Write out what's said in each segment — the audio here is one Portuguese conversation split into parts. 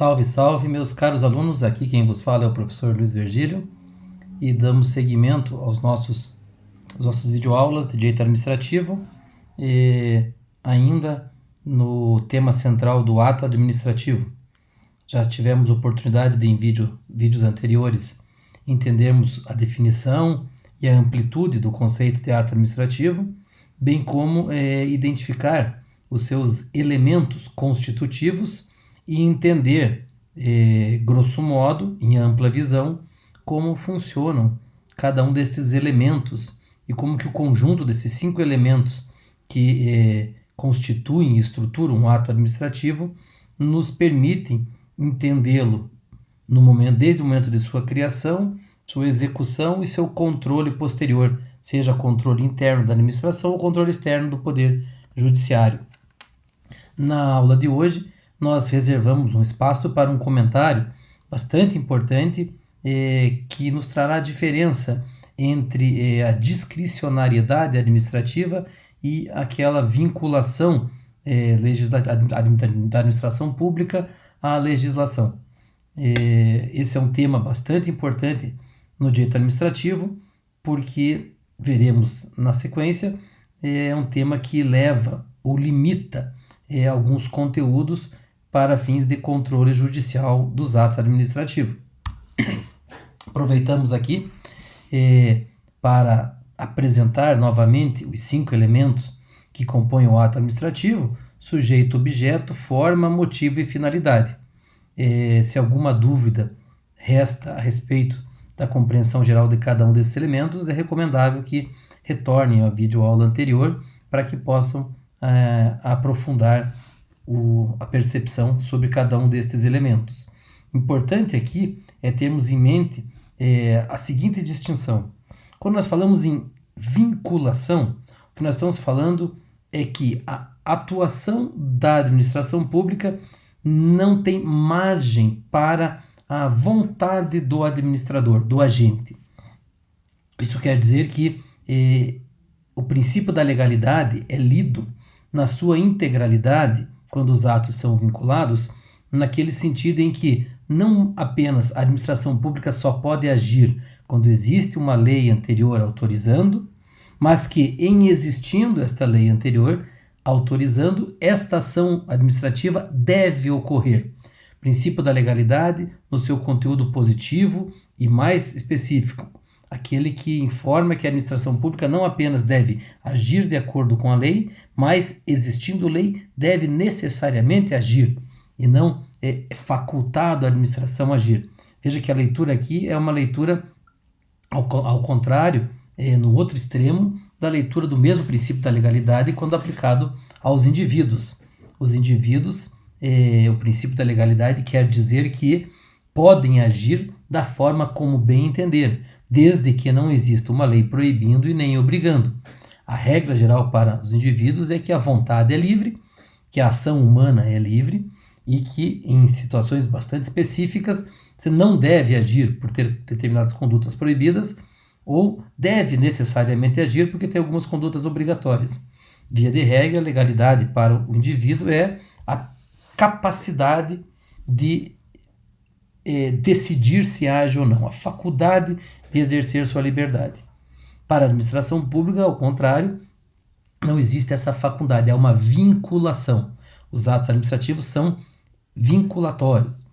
Salve, salve, meus caros alunos. Aqui quem vos fala é o professor Luiz Virgílio e damos seguimento aos nossos, às nossas videoaulas de direito administrativo e ainda no tema central do ato administrativo. Já tivemos oportunidade de, em vídeo, vídeos anteriores, entendermos a definição e a amplitude do conceito de ato administrativo, bem como é, identificar os seus elementos constitutivos e entender, eh, grosso modo, em ampla visão, como funcionam cada um desses elementos e como que o conjunto desses cinco elementos que eh, constituem e estruturam um ato administrativo nos permitem entendê-lo no momento, desde o momento de sua criação, sua execução e seu controle posterior, seja controle interno da administração ou controle externo do poder judiciário. Na aula de hoje, nós reservamos um espaço para um comentário bastante importante eh, que nos trará a diferença entre eh, a discricionariedade administrativa e aquela vinculação eh, da administração pública à legislação. Eh, esse é um tema bastante importante no direito administrativo, porque veremos na sequência, é um tema que leva ou limita alguns conteúdos para fins de controle judicial dos atos administrativos. Aproveitamos aqui eh, para apresentar novamente os cinco elementos que compõem o ato administrativo: sujeito, objeto, forma, motivo e finalidade. Eh, se alguma dúvida resta a respeito da compreensão geral de cada um desses elementos, é recomendável que retornem à videoaula anterior para que possam eh, aprofundar o, a percepção sobre cada um destes elementos. Importante aqui é termos em mente é, a seguinte distinção. Quando nós falamos em vinculação, o que nós estamos falando é que a atuação da administração pública não tem margem para a vontade do administrador, do agente. Isso quer dizer que eh, o princípio da legalidade é lido na sua integralidade quando os atos são vinculados, naquele sentido em que não apenas a administração pública só pode agir quando existe uma lei anterior autorizando, mas que, em existindo esta lei anterior autorizando, esta ação administrativa deve ocorrer. Princípio da legalidade, no seu conteúdo positivo e mais específico, aquele que informa que a administração pública não apenas deve agir de acordo com a lei, mas, existindo lei, deve necessariamente agir e não é facultado a administração agir. Veja que a leitura aqui é uma leitura ao, ao contrário, é, no outro extremo, da leitura do mesmo princípio da legalidade quando aplicado aos indivíduos. Os indivíduos, é, o princípio da legalidade quer dizer que podem agir da forma como bem entender, desde que não exista uma lei proibindo e nem obrigando. A regra geral para os indivíduos é que a vontade é livre, que a ação humana é livre e que, em situações bastante específicas, você não deve agir por ter determinadas condutas proibidas ou deve necessariamente agir porque tem algumas condutas obrigatórias. Via de regra, a legalidade para o indivíduo é a capacidade de é, decidir se age ou não, a faculdade de exercer sua liberdade. Para a administração pública, ao contrário, não existe essa faculdade, é uma vinculação. Os atos administrativos são vinculatórios.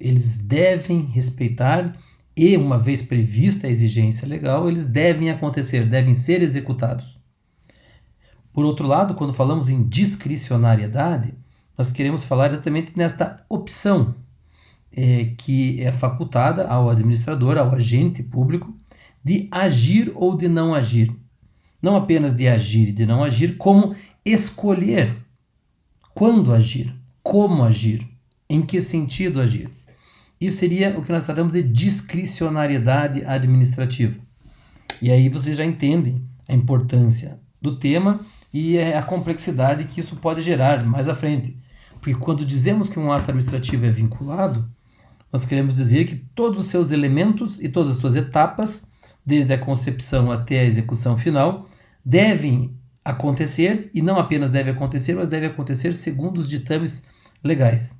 Eles devem respeitar e, uma vez prevista a exigência legal, eles devem acontecer, devem ser executados. Por outro lado, quando falamos em discricionariedade, nós queremos falar exatamente nesta opção é, que é facultada ao administrador, ao agente público, de agir ou de não agir. Não apenas de agir e de não agir, como escolher quando agir, como agir, em que sentido agir. Isso seria o que nós tratamos de discricionariedade administrativa. E aí vocês já entendem a importância do tema e a complexidade que isso pode gerar mais à frente. Porque quando dizemos que um ato administrativo é vinculado, nós queremos dizer que todos os seus elementos e todas as suas etapas, desde a concepção até a execução final, devem acontecer e não apenas deve acontecer, mas deve acontecer segundo os ditames legais.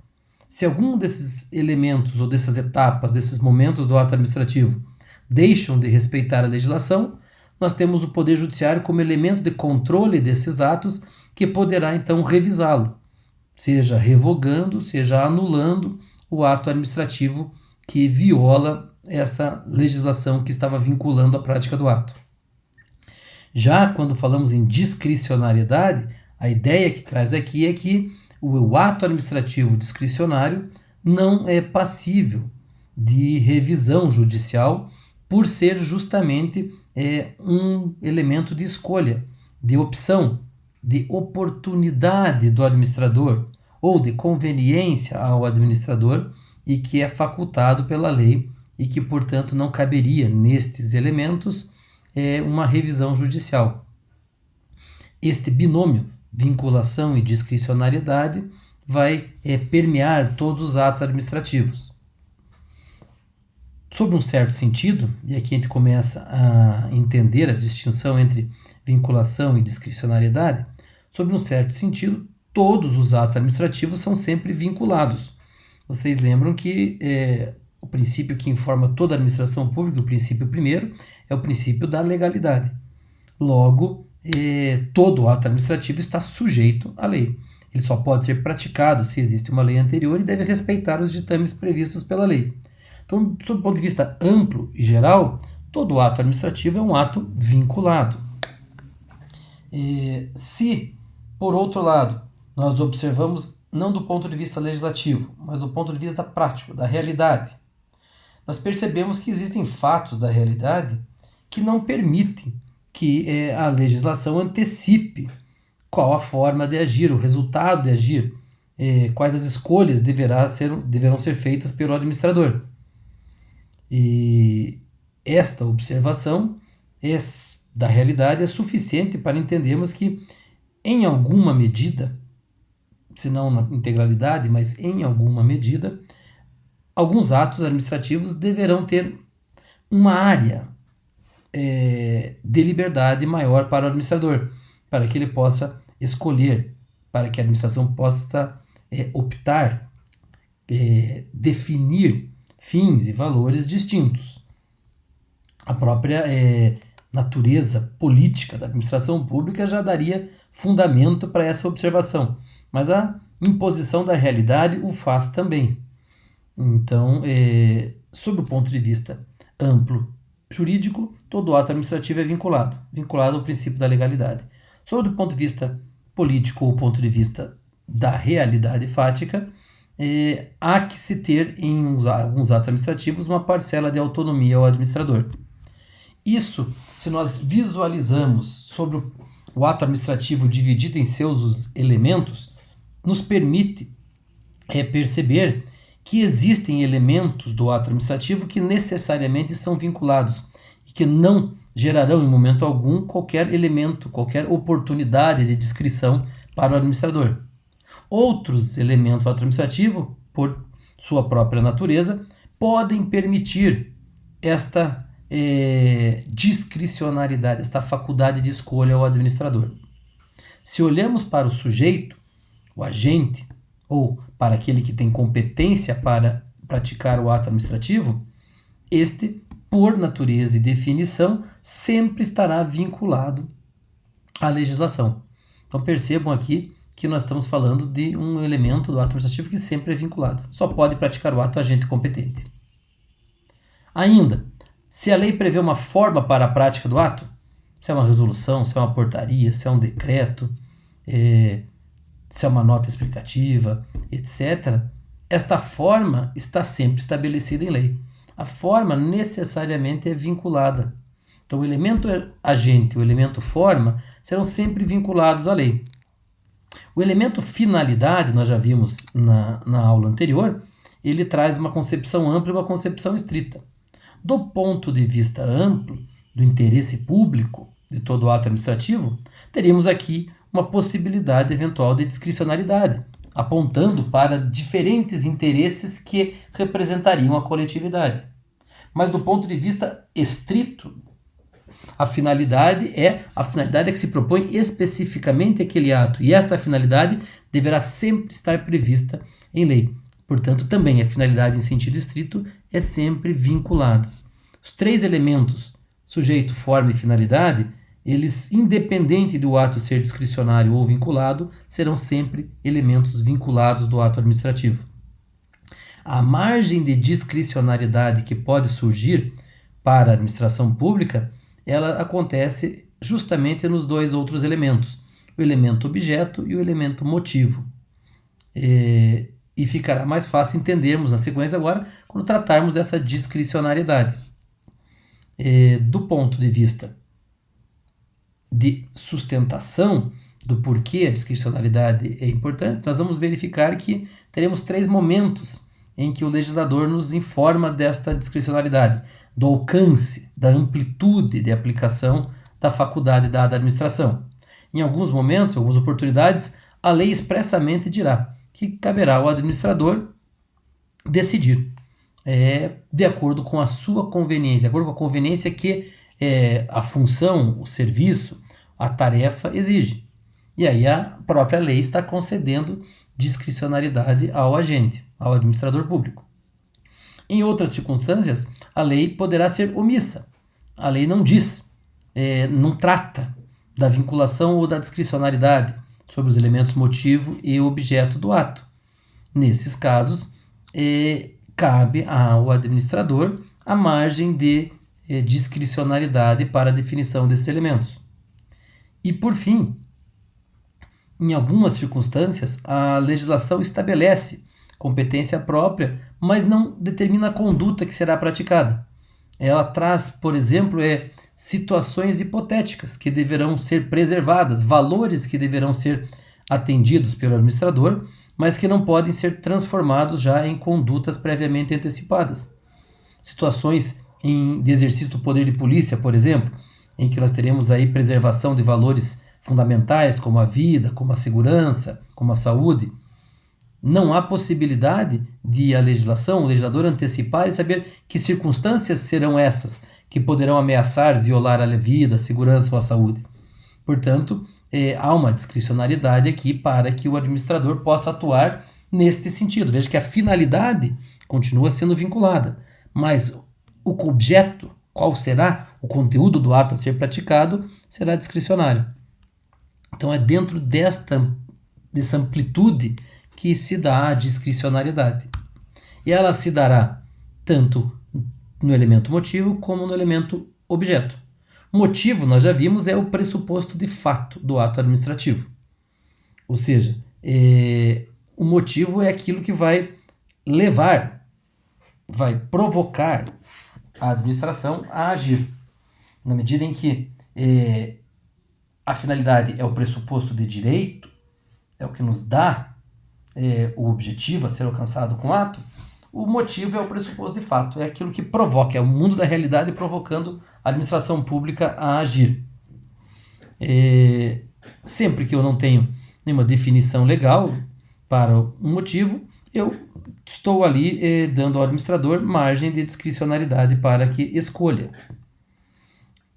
Se algum desses elementos ou dessas etapas, desses momentos do ato administrativo deixam de respeitar a legislação, nós temos o Poder Judiciário como elemento de controle desses atos que poderá então revisá-lo, seja revogando, seja anulando o ato administrativo que viola essa legislação que estava vinculando a prática do ato. Já quando falamos em discricionariedade, a ideia que traz aqui é que o ato administrativo discricionário não é passível de revisão judicial por ser justamente é, um elemento de escolha, de opção, de oportunidade do administrador ou de conveniência ao administrador e que é facultado pela lei e que, portanto, não caberia nestes elementos é, uma revisão judicial. Este binômio, vinculação e discricionariedade, vai é, permear todos os atos administrativos. Sob um certo sentido, e aqui a gente começa a entender a distinção entre vinculação e discricionariedade, sob um certo sentido, todos os atos administrativos são sempre vinculados. Vocês lembram que é, o princípio que informa toda a administração pública, o princípio primeiro, é o princípio da legalidade. Logo, eh, todo ato administrativo está sujeito à lei. Ele só pode ser praticado se existe uma lei anterior e deve respeitar os ditames previstos pela lei. Então, sob o ponto de vista amplo e geral, todo ato administrativo é um ato vinculado. E, se, por outro lado, nós observamos não do ponto de vista legislativo, mas do ponto de vista prático, da realidade, nós percebemos que existem fatos da realidade que não permitem que é, a legislação antecipe qual a forma de agir, o resultado de agir, é, quais as escolhas deverá ser, deverão ser feitas pelo administrador. E esta observação é, da realidade é suficiente para entendermos que, em alguma medida, se não na integralidade, mas em alguma medida, alguns atos administrativos deverão ter uma área é, de liberdade maior para o administrador, para que ele possa escolher, para que a administração possa é, optar, é, definir fins e valores distintos. A própria é, natureza política da administração pública já daria fundamento para essa observação, mas a imposição da realidade o faz também. Então, é, sob o ponto de vista amplo jurídico, todo ato administrativo é vinculado, vinculado ao princípio da legalidade. Sob o ponto de vista político ou ponto de vista da realidade fática, é, há que se ter em uns, alguns atos administrativos uma parcela de autonomia ao administrador. Isso, se nós visualizamos sobre o, o ato administrativo dividido em seus elementos, nos permite é, perceber que existem elementos do ato administrativo que necessariamente são vinculados e que não gerarão em momento algum qualquer elemento, qualquer oportunidade de descrição para o administrador. Outros elementos do ato administrativo, por sua própria natureza, podem permitir esta é, discricionariedade, esta faculdade de escolha ao administrador. Se olhamos para o sujeito, o agente, ou para aquele que tem competência para praticar o ato administrativo, este, por natureza e definição, sempre estará vinculado à legislação. Então percebam aqui que nós estamos falando de um elemento do ato administrativo que sempre é vinculado. Só pode praticar o ato agente competente. Ainda, se a lei prevê uma forma para a prática do ato, se é uma resolução, se é uma portaria, se é um decreto, é, se é uma nota explicativa, etc., esta forma está sempre estabelecida em lei. A forma necessariamente é vinculada. Então, o elemento agente e o elemento forma serão sempre vinculados à lei. O elemento finalidade, nós já vimos na, na aula anterior, ele traz uma concepção ampla e uma concepção estrita. Do ponto de vista amplo, do interesse público de todo o ato administrativo, teríamos aqui uma possibilidade eventual de discricionariedade, apontando para diferentes interesses que representariam a coletividade. Mas do ponto de vista estrito, a finalidade é a finalidade é que se propõe especificamente aquele ato, e esta finalidade deverá sempre estar prevista em lei. Portanto, também a finalidade em sentido estrito é sempre vinculada. Os três elementos, sujeito, forma e finalidade, eles, independente do ato ser discricionário ou vinculado, serão sempre elementos vinculados do ato administrativo. A margem de discricionariedade que pode surgir para a administração pública, ela acontece justamente nos dois outros elementos, o elemento objeto e o elemento motivo. É, e ficará mais fácil entendermos na sequência agora quando tratarmos dessa discricionariedade. É, do ponto de vista de sustentação do porquê a discricionariedade é importante, nós vamos verificar que teremos três momentos em que o legislador nos informa desta discricionariedade, do alcance, da amplitude de aplicação da faculdade à administração. Em alguns momentos, algumas oportunidades, a lei expressamente dirá que caberá ao administrador decidir é, de acordo com a sua conveniência, de acordo com a conveniência que é, a função, o serviço, a tarefa exige. E aí a própria lei está concedendo discricionariedade ao agente, ao administrador público. Em outras circunstâncias, a lei poderá ser omissa. A lei não diz, é, não trata da vinculação ou da discricionariedade sobre os elementos motivo e objeto do ato. Nesses casos, é, cabe ao administrador a margem de é, discricionariedade para a definição desses elementos. E, por fim, em algumas circunstâncias, a legislação estabelece competência própria, mas não determina a conduta que será praticada. Ela traz, por exemplo, é, situações hipotéticas que deverão ser preservadas, valores que deverão ser atendidos pelo administrador, mas que não podem ser transformados já em condutas previamente antecipadas. Situações em, de exercício do poder de polícia, por exemplo, em que nós teremos aí preservação de valores fundamentais como a vida, como a segurança, como a saúde, não há possibilidade de a legislação, o legislador antecipar e saber que circunstâncias serão essas que poderão ameaçar, violar a vida, a segurança ou a saúde. Portanto, é, há uma discricionariedade aqui para que o administrador possa atuar neste sentido. Veja que a finalidade continua sendo vinculada, mas o objeto, qual será o conteúdo do ato a ser praticado, será discricionário. Então é dentro desta dessa amplitude que se dá a discricionariedade. E ela se dará tanto no elemento motivo como no elemento objeto. Motivo, nós já vimos, é o pressuposto de fato do ato administrativo. Ou seja, é, o motivo é aquilo que vai levar, vai provocar a administração a agir. Na medida em que é, a finalidade é o pressuposto de direito, é o que nos dá é, o objetivo a ser alcançado com o ato, o motivo é o pressuposto de fato, é aquilo que provoca, é o mundo da realidade provocando a administração pública a agir. É, sempre que eu não tenho nenhuma definição legal para um motivo, eu estou ali é, dando ao administrador margem de discricionariedade para que escolha.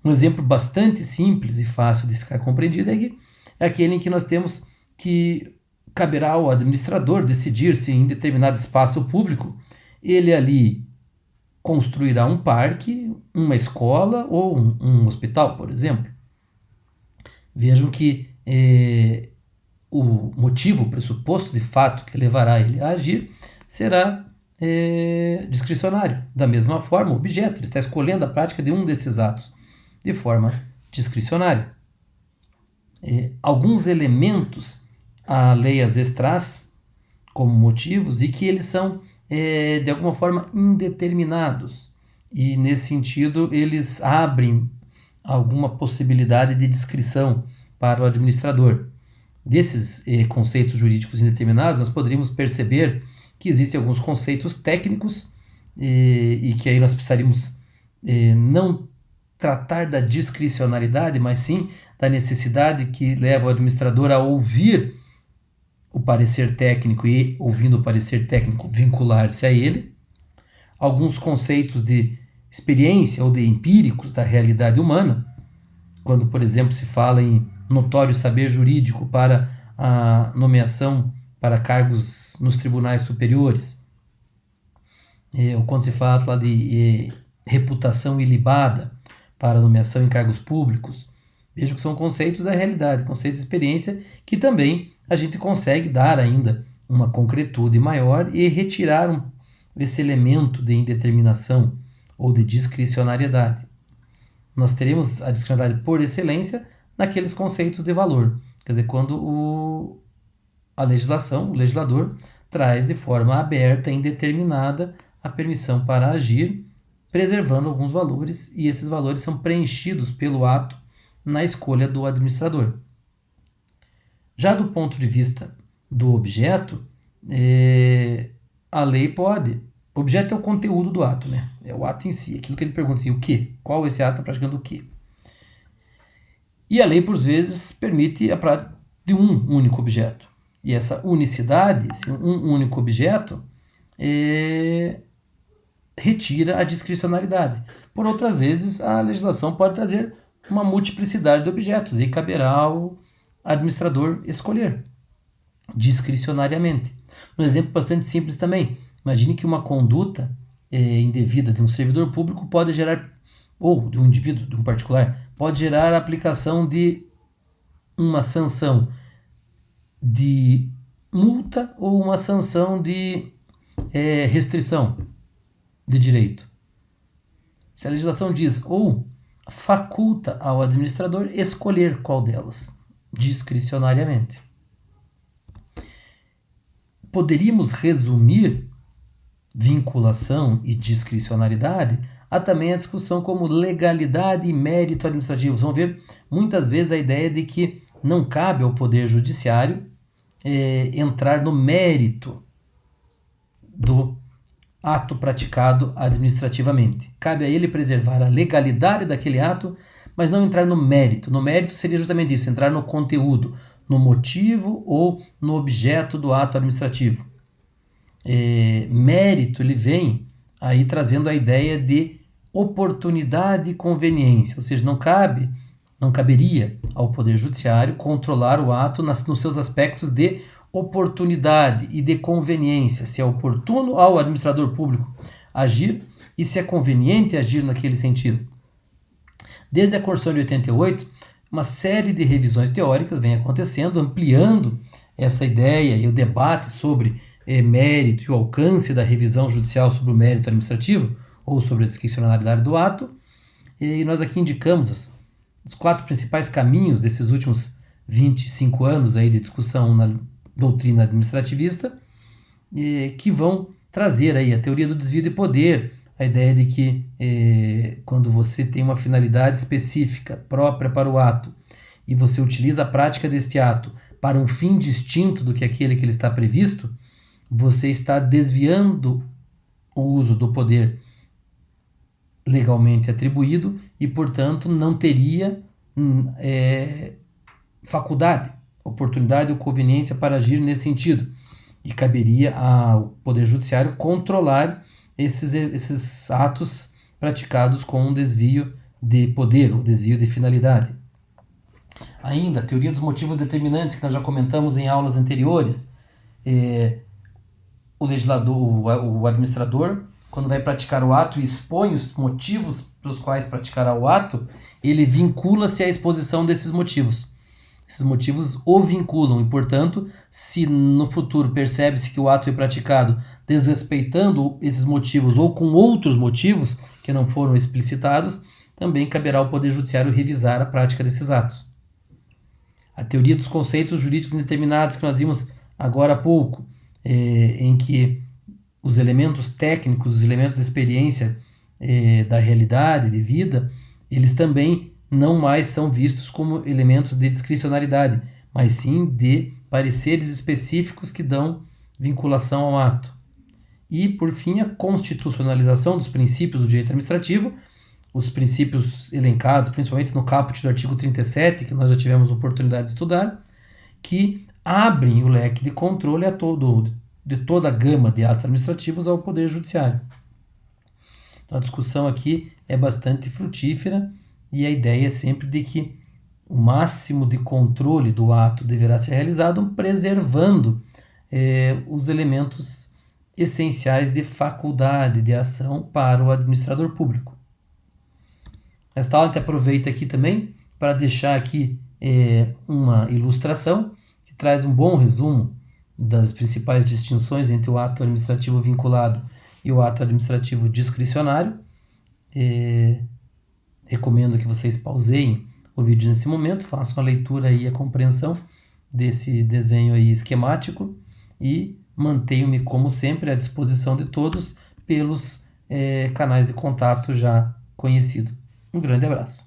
Um exemplo bastante simples e fácil de ficar compreendido é, que, é aquele em que nós temos que caberá ao administrador decidir se em determinado espaço público ele ali construirá um parque, uma escola ou um, um hospital, por exemplo. Vejam que é, o motivo, o pressuposto de fato que levará ele a agir será é, discricionário. Da mesma forma, o objeto, ele está escolhendo a prática de um desses atos de forma discricionária. É, alguns elementos a lei às vezes traz como motivos e que eles são é, de alguma forma indeterminados e nesse sentido eles abrem alguma possibilidade de descrição para o administrador. Desses eh, conceitos jurídicos indeterminados, nós poderíamos perceber que existem alguns conceitos técnicos eh, e que aí nós precisaríamos não tratar da discricionalidade, mas sim da necessidade que leva o administrador a ouvir o parecer técnico e, ouvindo o parecer técnico, vincular-se a ele. Alguns conceitos de experiência ou de empíricos da realidade humana, quando, por exemplo, se fala em notório saber jurídico para a nomeação para cargos nos tribunais superiores, é, ou quando se fala de é, reputação ilibada para nomeação em cargos públicos, vejo que são conceitos da realidade, conceitos de experiência que também a gente consegue dar ainda uma concretude maior e retirar um, esse elemento de indeterminação ou de discricionariedade. Nós teremos a discricionariedade por excelência naqueles conceitos de valor, quer dizer, quando o, a legislação, o legislador, traz de forma aberta e indeterminada a permissão para agir, preservando alguns valores, e esses valores são preenchidos pelo ato na escolha do administrador. Já do ponto de vista do objeto, é, a lei pode. Objeto é o conteúdo do ato, né? É o ato em si, aquilo que ele pergunta assim, o que? Qual esse ato está praticando o que? E a lei, por vezes, permite a prática de um único objeto. E essa unicidade, um único objeto, é, retira a discricionalidade. Por outras vezes, a legislação pode trazer uma multiplicidade de objetos e caberá ao administrador escolher discricionariamente. Um exemplo bastante simples também. Imagine que uma conduta é, indevida de um servidor público pode gerar, ou de um indivíduo, de um particular, pode gerar a aplicação de uma sanção de multa ou uma sanção de é, restrição de direito. Se a legislação diz ou faculta ao administrador escolher qual delas, discricionariamente poderíamos resumir vinculação e discricionariedade a também a discussão como legalidade e mérito administrativo. Vamos ver muitas vezes a ideia de que não cabe ao Poder Judiciário é, entrar no mérito do ato praticado administrativamente. Cabe a ele preservar a legalidade daquele ato, mas não entrar no mérito. No mérito seria justamente isso, entrar no conteúdo, no motivo ou no objeto do ato administrativo. É, mérito ele vem aí trazendo a ideia de oportunidade e conveniência, ou seja, não cabe, não caberia ao Poder Judiciário controlar o ato nas, nos seus aspectos de oportunidade e de conveniência, se é oportuno ao administrador público agir e se é conveniente agir naquele sentido. Desde a Constituição de 88, uma série de revisões teóricas vem acontecendo, ampliando essa ideia e o debate sobre eh, mérito e o alcance da revisão judicial sobre o mérito administrativo ou sobre a discricionalidade do ato. E nós aqui indicamos as, os quatro principais caminhos desses últimos 25 anos aí de discussão na doutrina administrativista, eh, que vão trazer aí a teoria do desvio de poder, a ideia de que é, quando você tem uma finalidade específica própria para o ato e você utiliza a prática desse ato para um fim distinto do que aquele que ele está previsto, você está desviando o uso do poder legalmente atribuído e, portanto, não teria é, faculdade, oportunidade ou conveniência para agir nesse sentido. E caberia ao Poder Judiciário controlar esses, esses atos praticados com um desvio de poder ou desvio de finalidade. Ainda, a teoria dos motivos determinantes, que nós já comentamos em aulas anteriores, é, o legislador, o, o administrador, quando vai praticar o ato e expõe os motivos pelos quais praticará o ato, ele vincula-se à exposição desses motivos. Esses motivos o vinculam e, portanto, se no futuro percebe-se que o ato foi praticado desrespeitando esses motivos ou com outros motivos que não foram explicitados, também caberá ao Poder Judiciário revisar a prática desses atos. A teoria dos conceitos jurídicos indeterminados que nós vimos agora há pouco, é, em que os elementos técnicos, os elementos de experiência é, da realidade, de vida, eles também não mais são vistos como elementos de discricionariedade, mas sim de pareceres específicos que dão vinculação ao ato. E, por fim, a constitucionalização dos princípios do direito administrativo, os princípios elencados, principalmente no caput do artigo 37, que nós já tivemos oportunidade de estudar, que abrem o leque de controle a todo, de toda a gama de atos administrativos ao Poder Judiciário. Então, a discussão aqui é bastante frutífera e a ideia é sempre de que o máximo de controle do ato deverá ser realizado preservando eh, os elementos essenciais de faculdade de ação para o administrador público. Esta aula a aproveita aqui também para deixar aqui é, uma ilustração que traz um bom resumo das principais distinções entre o ato administrativo vinculado e o ato administrativo discricionário. Recomendo que vocês pauseiem o vídeo nesse momento, façam a leitura e a compreensão desse desenho aí esquemático e mantenham-me, como sempre, à disposição de todos pelos é, canais de contato já conhecido. Um grande abraço.